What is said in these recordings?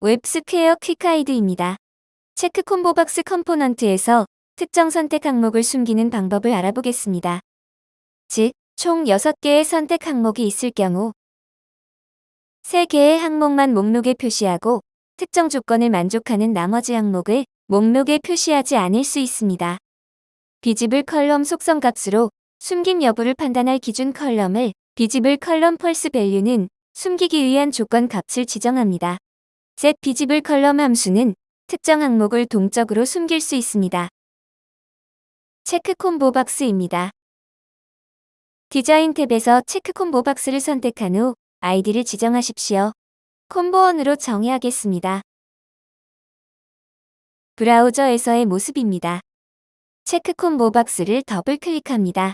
웹스퀘어 quick guide입니다. check combo box component에서 특정 선택 항목을 숨기는 방법을 알아보겠습니다. 즉, 총 6개의 선택 항목이 있을 경우 3개의 항목만 목록에 표시하고 특정 조건을 만족하는 나머지 항목을 목록에 표시하지 않을 수 있습니다. visible column 속성 값으로 숨김 여부를 판단할 기준 column을 visible column false value는 숨기기 위한 조건 값을 지정합니다. Set visible column 함수는 특정 항목을 동적으로 숨길 수 있습니다. check combo box입니다. 디자인 탭에서 check combo box를 선택한 후 아이디를 지정하십시오. combo one으로 정의하겠습니다. 브라우저에서의 모습입니다. check combo box를 더블 클릭합니다.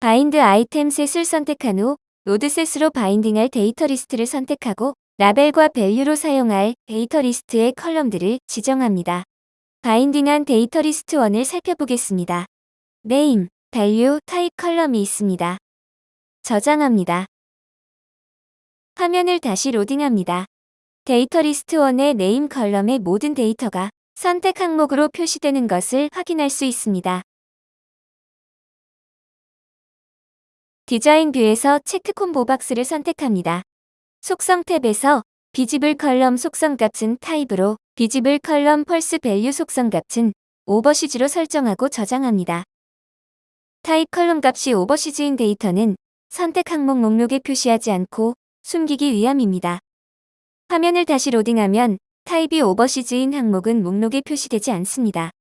bind item set을 선택한 후 node set으로 binding할 data list를 선택하고 label과 value로 사용할 data list의 column들을 지정합니다. binding한 data list 1을 살펴보겠습니다. value, type column이 있습니다. 저장합니다. 화면을 다시 로딩합니다. data list 1의 name column의 모든 데이터가 선택 항목으로 표시되는 것을 확인할 수 있습니다. design view에서 check combo box를 선택합니다. 속성 탭에서 visible column 속성 값은 type으로 visible column false value 속성 값은 overseas로 설정하고 저장합니다. type column 값이 overseas인 데이터는 선택 항목 목록에 표시하지 않고 숨기기 위함입니다. 화면을 다시 로딩하면 type이 overseas인 항목은 목록에 표시되지 않습니다.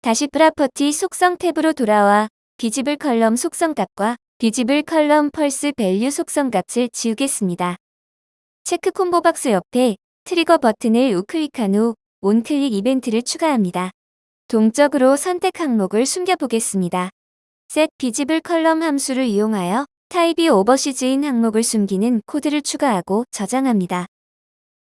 다시 property 속성 탭으로 돌아와 visible column 속성 값과 visible column false value 속성 값을 지우겠습니다. check combo box 옆에 trigger 버튼을 우클릭한 후 onclick 이벤트를 추가합니다. 동적으로 선택 항목을 숨겨보겠습니다. set column 함수를 이용하여 type이 overseas인 항목을 숨기는 코드를 추가하고 저장합니다.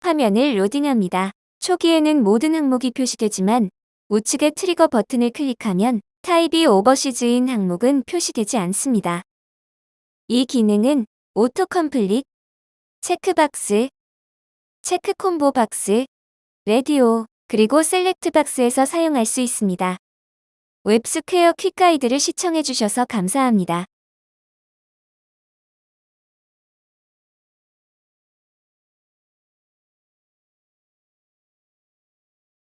화면을 로딩합니다. 초기에는 모든 항목이 표시되지만 우측의 트리거 버튼을 클릭하면 타입이 overseas인 항목은 표시되지 않습니다. 이 기능은 auto complete, check box, check combo box, radio, 그리고 select box에서 사용할 수 있습니다. 웹스퀘어 quick guide를 시청해주셔서 감사합니다.